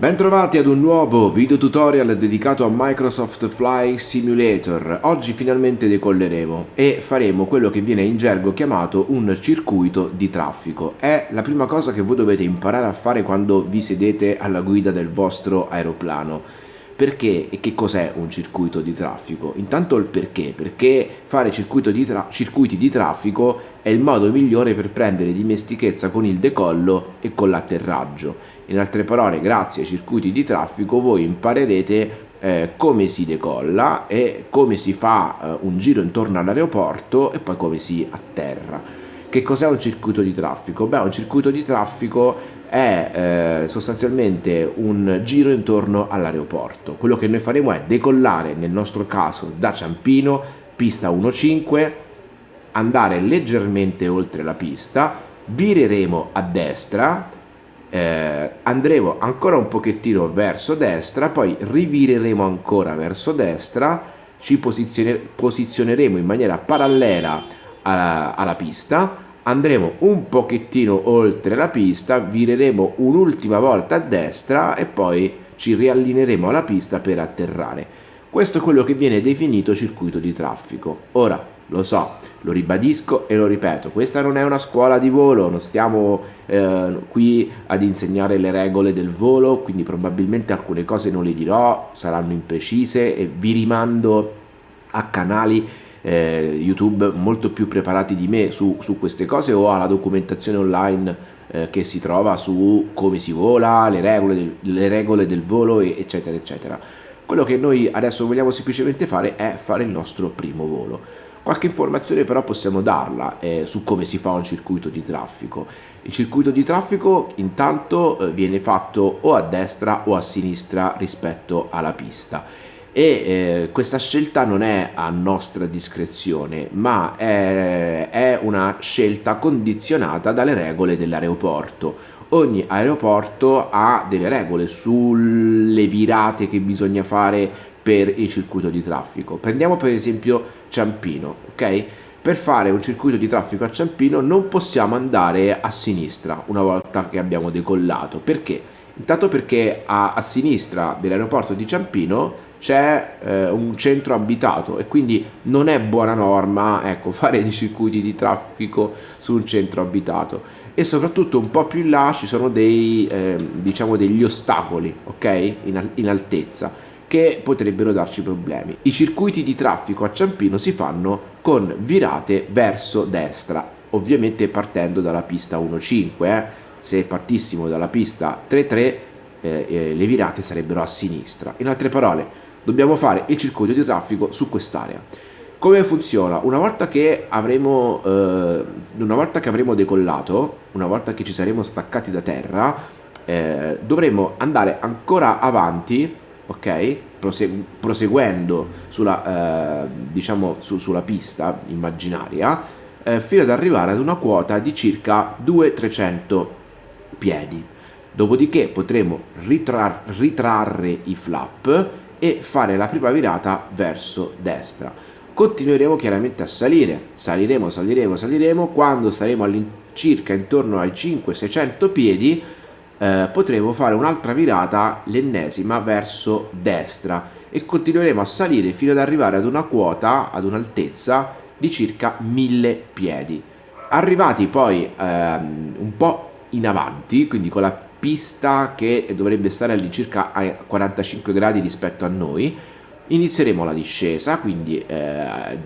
Bentrovati ad un nuovo video tutorial dedicato a Microsoft Flight Simulator. Oggi finalmente decolleremo e faremo quello che viene in gergo chiamato un circuito di traffico. È la prima cosa che voi dovete imparare a fare quando vi sedete alla guida del vostro aeroplano. Perché e che cos'è un circuito di traffico? Intanto il perché, perché fare di circuiti di traffico è il modo migliore per prendere dimestichezza con il decollo e con l'atterraggio in altre parole, grazie ai circuiti di traffico voi imparerete eh, come si decolla e come si fa eh, un giro intorno all'aeroporto e poi come si atterra. Che cos'è un circuito di traffico? Beh, un circuito di traffico è eh, sostanzialmente un giro intorno all'aeroporto. Quello che noi faremo è decollare, nel nostro caso, da Ciampino, pista 1.5, andare leggermente oltre la pista, vireremo a destra, eh, andremo ancora un pochettino verso destra poi rivireremo ancora verso destra ci posizione, posizioneremo in maniera parallela alla, alla pista andremo un pochettino oltre la pista vireremo un'ultima volta a destra e poi ci riallineeremo alla pista per atterrare. Questo è quello che viene definito circuito di traffico. Ora lo so, lo ribadisco e lo ripeto, questa non è una scuola di volo, non stiamo eh, qui ad insegnare le regole del volo, quindi probabilmente alcune cose non le dirò, saranno imprecise e vi rimando a canali eh, YouTube molto più preparati di me su, su, queste cose o alla documentazione online eh, che si trova su come si vola, le regole del, le regole del volo eccetera eccetera. Quello che noi adesso vogliamo semplicemente fare è fare il nostro primo volo. Qualche informazione però possiamo darla eh, su come si fa un circuito di traffico. Il circuito di traffico intanto eh, viene fatto o a destra o a sinistra rispetto alla pista e eh, questa scelta non è a nostra discrezione ma è, è una scelta condizionata dalle regole dell'aeroporto ogni aeroporto ha delle regole sulle virate che bisogna fare per il circuito di traffico. Prendiamo per esempio Ciampino, ok? Per fare un circuito di traffico a Ciampino non possiamo andare a sinistra una volta che abbiamo decollato. Perché? Intanto perché a, a sinistra dell'aeroporto di Ciampino c'è eh, un centro abitato e quindi non è buona norma ecco, fare dei circuiti di traffico su un centro abitato e soprattutto un po' più in là ci sono dei, eh, diciamo degli ostacoli ok in, in altezza che potrebbero darci problemi. I circuiti di traffico a Ciampino si fanno con virate verso destra, ovviamente partendo dalla pista 1.5, eh. Se partissimo dalla pista 3.3 eh, eh, le virate sarebbero a sinistra. In altre parole, dobbiamo fare il circuito di traffico su quest'area. Come funziona? Una volta che avremo, eh, una volta che avremo decollato, una volta che ci saremo staccati da terra, eh, dovremo andare ancora avanti ok? proseguendo sulla, eh, diciamo, su, sulla pista immaginaria eh, fino ad arrivare ad una quota di circa 200-300 piedi. Dopodiché potremo ritrar ritrarre i flap e fare la prima virata verso destra. Continueremo chiaramente a salire, saliremo, saliremo, saliremo, quando saremo all'incirca intorno ai 500-600 piedi eh, potremo fare un'altra virata, l'ennesima, verso destra e continueremo a salire fino ad arrivare ad una quota, ad un'altezza di circa 1000 piedi. Arrivati poi ehm, un po' in avanti, quindi con la pista che dovrebbe stare all'incirca a 45 gradi rispetto a noi, inizieremo la discesa, quindi eh,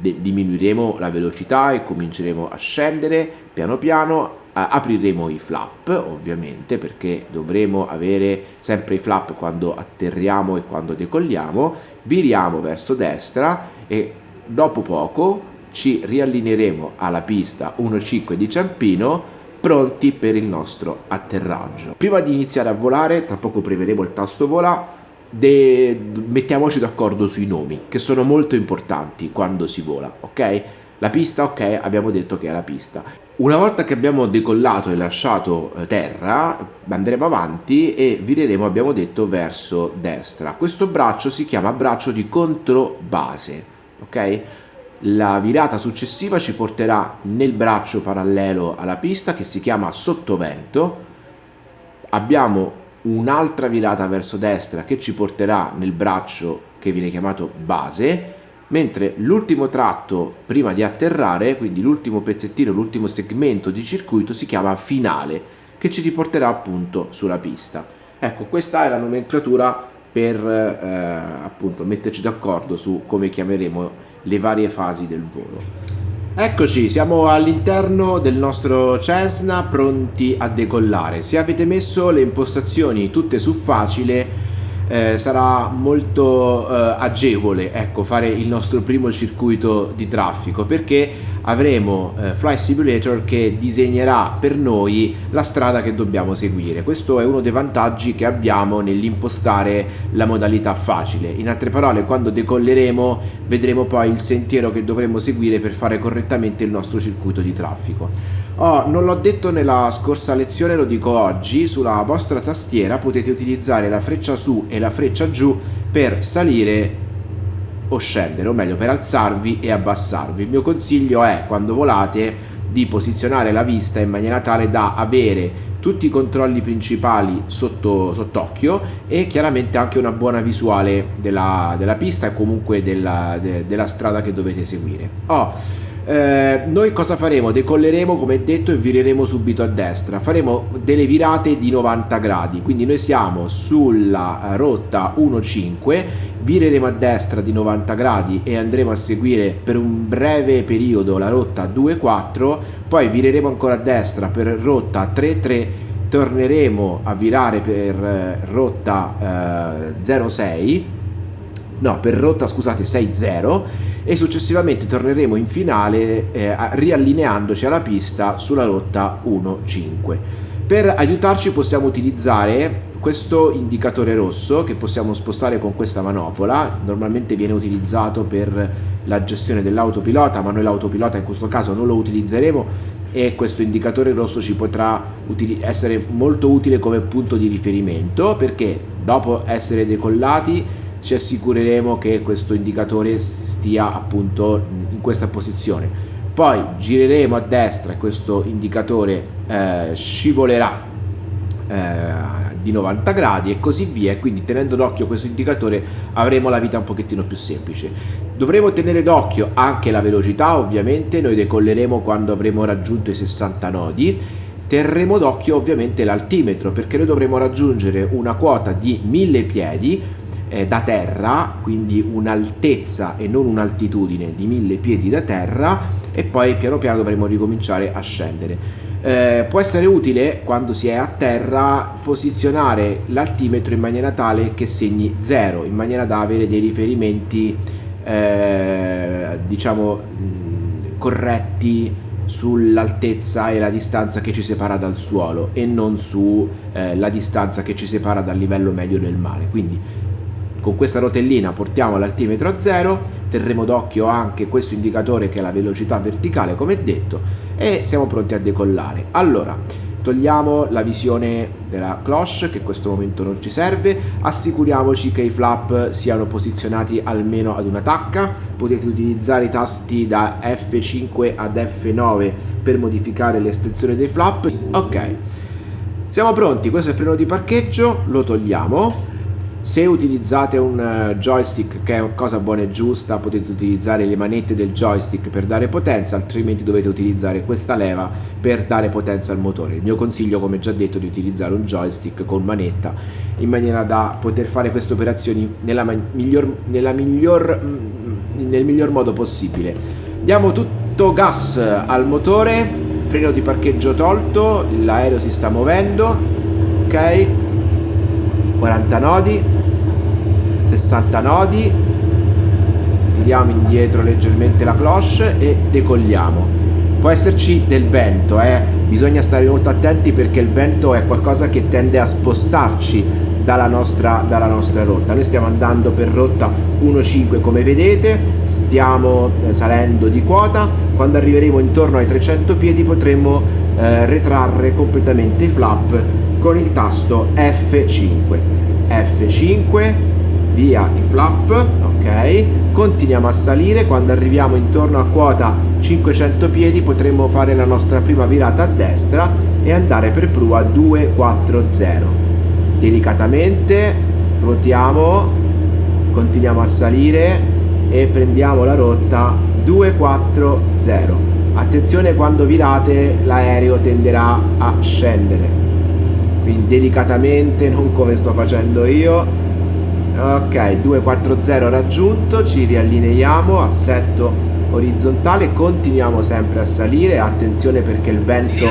diminuiremo la velocità e cominceremo a scendere. Piano piano apriremo i flap ovviamente perché dovremo avere sempre i flap quando atterriamo e quando decolliamo. Viriamo verso destra e dopo poco ci riallineeremo alla pista 1.5 di Ciampino pronti per il nostro atterraggio prima di iniziare a volare tra poco premeremo il tasto vola mettiamoci d'accordo sui nomi che sono molto importanti quando si vola ok la pista, ok, abbiamo detto che è la pista. Una volta che abbiamo decollato e lasciato eh, terra, andremo avanti e vireremo, abbiamo detto, verso destra. Questo braccio si chiama braccio di controbase, ok? La virata successiva ci porterà nel braccio parallelo alla pista che si chiama sottovento. Abbiamo un'altra virata verso destra che ci porterà nel braccio che viene chiamato base, mentre l'ultimo tratto prima di atterrare, quindi l'ultimo pezzettino, l'ultimo segmento di circuito si chiama finale, che ci riporterà appunto sulla pista. Ecco, questa è la nomenclatura per eh, appunto metterci d'accordo su come chiameremo le varie fasi del volo. Eccoci, siamo all'interno del nostro Cessna pronti a decollare. Se avete messo le impostazioni tutte su facile eh, sarà molto eh, agevole ecco, fare il nostro primo circuito di traffico perché avremo eh, Fly Simulator che disegnerà per noi la strada che dobbiamo seguire. Questo è uno dei vantaggi che abbiamo nell'impostare la modalità facile. In altre parole, quando decolleremo vedremo poi il sentiero che dovremo seguire per fare correttamente il nostro circuito di traffico. Oh, non l'ho detto nella scorsa lezione, lo dico oggi, sulla vostra tastiera potete utilizzare la freccia su e la freccia giù per salire o scendere, o meglio per alzarvi e abbassarvi. Il mio consiglio è quando volate di posizionare la vista in maniera tale da avere tutti i controlli principali sotto sott'occhio e chiaramente anche una buona visuale della, della pista e comunque della, de, della strada che dovete seguire. Oh, eh, noi cosa faremo? Decolleremo come detto e vireremo subito a destra, faremo delle virate di 90 gradi, quindi noi siamo sulla rotta 1.5, vireremo a destra di 90 gradi e andremo a seguire per un breve periodo la rotta 2.4, poi vireremo ancora a destra per rotta 3.3 torneremo a virare per eh, rotta eh, 06 no per rotta scusate 6.0 e successivamente torneremo in finale eh, riallineandoci alla pista sulla rotta 1.5. Per aiutarci possiamo utilizzare questo indicatore rosso che possiamo spostare con questa manopola, normalmente viene utilizzato per la gestione dell'autopilota, ma noi l'autopilota in questo caso non lo utilizzeremo e questo indicatore rosso ci potrà essere molto utile come punto di riferimento perché dopo essere decollati ci assicureremo che questo indicatore stia appunto in questa posizione. Poi gireremo a destra e questo indicatore eh, scivolerà eh, di 90 gradi e così via. Quindi tenendo d'occhio questo indicatore avremo la vita un pochettino più semplice. Dovremo tenere d'occhio anche la velocità ovviamente. Noi decolleremo quando avremo raggiunto i 60 nodi. Terremo d'occhio ovviamente l'altimetro perché noi dovremo raggiungere una quota di 1000 piedi eh, da terra, quindi un'altezza e non un'altitudine di mille piedi da terra e poi piano piano dovremo ricominciare a scendere. Eh, può essere utile quando si è a terra posizionare l'altimetro in maniera tale che segni 0 in maniera da avere dei riferimenti eh, diciamo corretti sull'altezza e la distanza che ci separa dal suolo e non sulla eh, distanza che ci separa dal livello medio del mare quindi con questa rotellina portiamo l'altimetro a zero, terremo d'occhio anche questo indicatore che è la velocità verticale come detto e siamo pronti a decollare. Allora, togliamo la visione della cloche che in questo momento non ci serve, assicuriamoci che i flap siano posizionati almeno ad una tacca, potete utilizzare i tasti da F5 ad F9 per modificare l'estensione dei flap. Ok, siamo pronti, questo è il freno di parcheggio, lo togliamo se utilizzate un eh, joystick che è cosa buona e giusta potete utilizzare le manette del joystick per dare potenza altrimenti dovete utilizzare questa leva per dare potenza al motore. Il mio consiglio come già detto è di utilizzare un joystick con manetta in maniera da poter fare queste operazioni nella miglior, nella miglior, mm, nel miglior modo possibile. Diamo tutto gas al motore freno di parcheggio tolto l'aereo si sta muovendo ok 40 nodi 60 nodi tiriamo indietro leggermente la cloche e decolliamo. Può esserci del vento eh? bisogna stare molto attenti perché il vento è qualcosa che tende a spostarci dalla nostra, dalla nostra rotta. Noi stiamo andando per rotta 1.5 come vedete. Stiamo eh, salendo di quota. Quando arriveremo intorno ai 300 piedi potremo eh, retrarre completamente i flap con il tasto F5 F5 via i flap ok? Continuiamo a salire. Quando arriviamo intorno a quota 500 piedi potremo fare la nostra prima virata a destra e andare per prua 240 delicatamente ruotiamo continuiamo a salire e prendiamo la rotta 240 attenzione quando virate l'aereo tenderà a scendere quindi delicatamente non come sto facendo io. Ok 240 raggiunto ci riallineiamo assetto orizzontale continuiamo sempre a salire. Attenzione perché il vento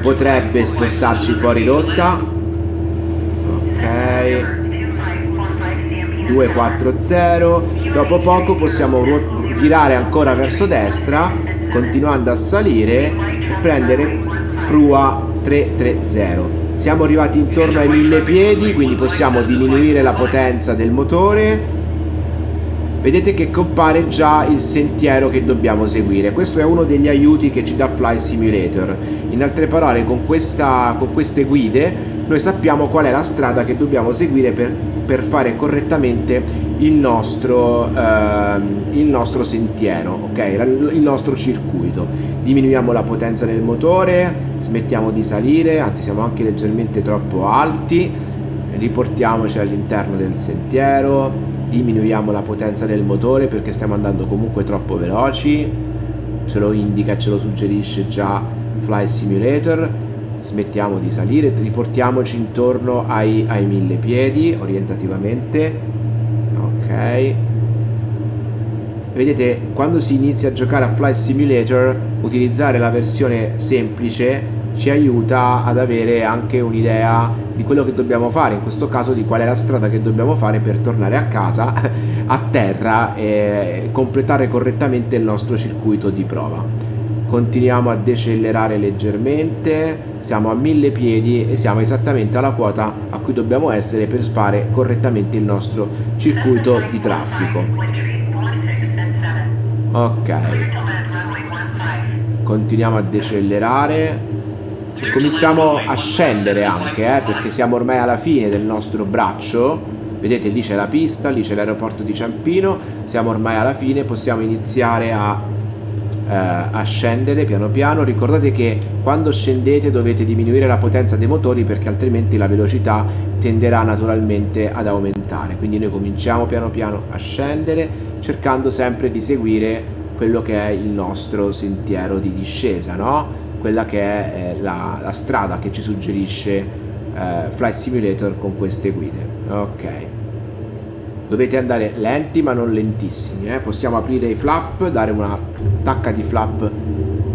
potrebbe spostarci fuori rotta. Ok. 240 dopo poco possiamo virare ancora verso destra continuando a salire e prendere prua 330 siamo arrivati intorno ai 1000 piedi quindi possiamo diminuire la potenza del motore. Vedete che compare già il sentiero che dobbiamo seguire. Questo è uno degli aiuti che ci dà Fly Simulator. In altre parole con, questa, con queste guide noi sappiamo qual è la strada che dobbiamo seguire per, per fare correttamente il nostro, eh, il nostro sentiero, ok? Il nostro circuito. Diminuiamo la potenza del motore, smettiamo di salire, anzi siamo anche leggermente troppo alti, riportiamoci all'interno del sentiero, diminuiamo la potenza del motore perché stiamo andando comunque troppo veloci, ce lo indica, ce lo suggerisce già Fly Simulator smettiamo di salire, riportiamoci intorno ai, ai mille piedi orientativamente, ok. Vedete, quando si inizia a giocare a Flight Simulator, utilizzare la versione semplice ci aiuta ad avere anche un'idea di quello che dobbiamo fare, in questo caso di qual è la strada che dobbiamo fare per tornare a casa, a terra e completare correttamente il nostro circuito di prova continuiamo a decelerare leggermente siamo a mille piedi e siamo esattamente alla quota a cui dobbiamo essere per fare correttamente il nostro circuito di traffico. Ok. Continuiamo a decelerare. E cominciamo a scendere anche eh, perché siamo ormai alla fine del nostro braccio. Vedete lì c'è la pista lì c'è l'aeroporto di Ciampino. Siamo ormai alla fine possiamo iniziare a a scendere piano piano. Ricordate che quando scendete dovete diminuire la potenza dei motori perché altrimenti la velocità tenderà naturalmente ad aumentare. Quindi noi cominciamo piano piano a scendere cercando sempre di seguire quello che è il nostro sentiero di discesa no? quella che è eh, la, la strada che ci suggerisce eh, Flight Simulator con queste guide. Ok dovete andare lenti ma non lentissimi eh? possiamo aprire i flap dare una tacca di flap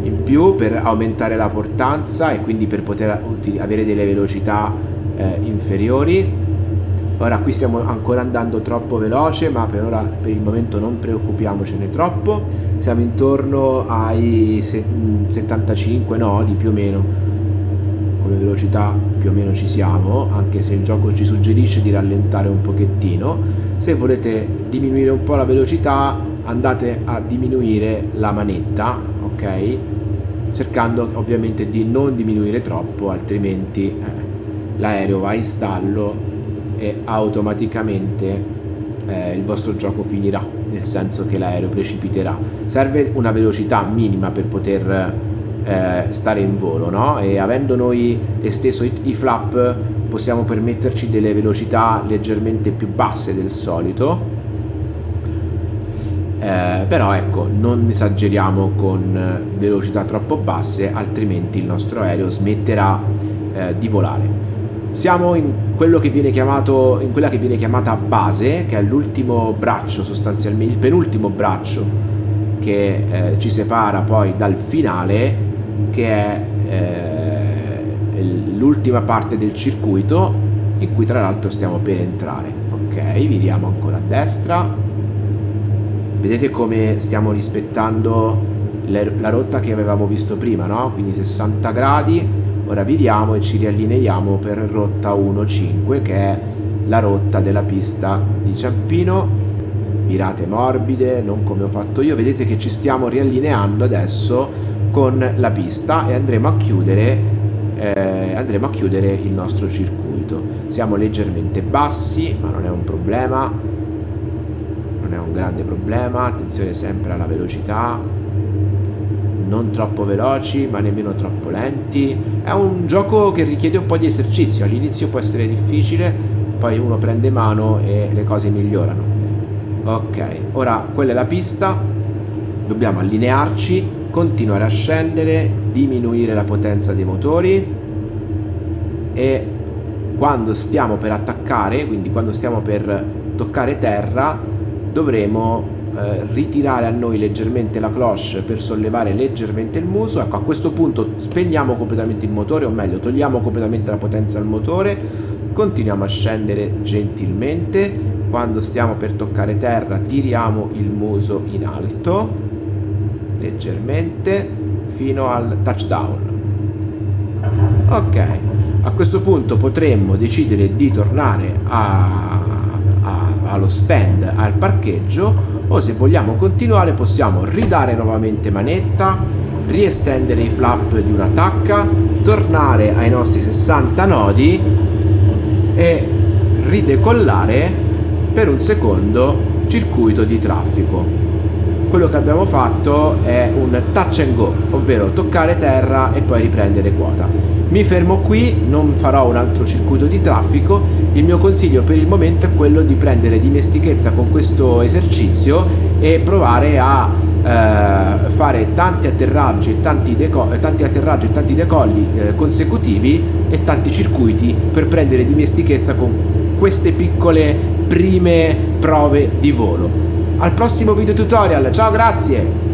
in più per aumentare la portanza e quindi per poter avere delle velocità eh, inferiori. Ora qui stiamo ancora andando troppo veloce ma per ora per il momento non preoccupiamocene troppo. Siamo intorno ai 75 nodi più o meno. Come velocità più o meno ci siamo anche se il gioco ci suggerisce di rallentare un pochettino se volete diminuire un po' la velocità andate a diminuire la manetta ok cercando ovviamente di non diminuire troppo altrimenti eh, l'aereo va in stallo e automaticamente eh, il vostro gioco finirà nel senso che l'aereo precipiterà serve una velocità minima per poter eh, stare in volo no? e avendo noi esteso i, i flap possiamo permetterci delle velocità leggermente più basse del solito. Eh, però ecco non esageriamo con velocità troppo basse altrimenti il nostro aereo smetterà eh, di volare. Siamo in chiamato in quella che viene chiamata base che è l'ultimo braccio sostanzialmente il penultimo braccio che eh, ci separa poi dal finale che è eh, l'ultima parte del circuito in cui tra l'altro stiamo per entrare. Ok viriamo ancora a destra. Vedete come stiamo rispettando la rotta che avevamo visto prima no? quindi 60 gradi. Ora viriamo e ci riallineiamo per rotta 1.5 che è la rotta della pista di Ciampino. Virate morbide non come ho fatto io. Vedete che ci stiamo riallineando adesso con la pista e andremo a chiudere eh, andremo a chiudere il nostro circuito. Siamo leggermente bassi ma non è un problema. Non è un grande problema. Attenzione sempre alla velocità. Non troppo veloci ma nemmeno troppo lenti. È un gioco che richiede un po' di esercizio, all'inizio può essere difficile, poi uno prende mano e le cose migliorano. Ok, ora quella è la pista, dobbiamo allinearci, continuare a scendere, diminuire la potenza dei motori e quando stiamo per attaccare, quindi quando stiamo per toccare terra, dovremo eh, ritirare a noi leggermente la cloche per sollevare leggermente il muso. Ecco, a questo punto spegniamo completamente il motore, o meglio, togliamo completamente la potenza al motore, continuiamo a scendere gentilmente. Quando stiamo per toccare terra, tiriamo il muso in alto, leggermente, fino al touchdown. Ok, a questo punto potremmo decidere di tornare a, a, allo stand, al parcheggio o se vogliamo continuare possiamo ridare nuovamente manetta, riestendere i flap di una tacca, tornare ai nostri 60 nodi e ridecollare per un secondo circuito di traffico. Quello che abbiamo fatto è un touch and go, ovvero toccare terra e poi riprendere quota. Mi fermo qui, non farò un altro circuito di traffico, il mio consiglio per il momento è quello di prendere dimestichezza con questo esercizio e provare a eh, fare tanti atterraggi e tanti, tanti, atterraggi e tanti decolli eh, consecutivi e tanti circuiti per prendere dimestichezza con queste piccole prime prove di volo. Al prossimo video tutorial, ciao grazie!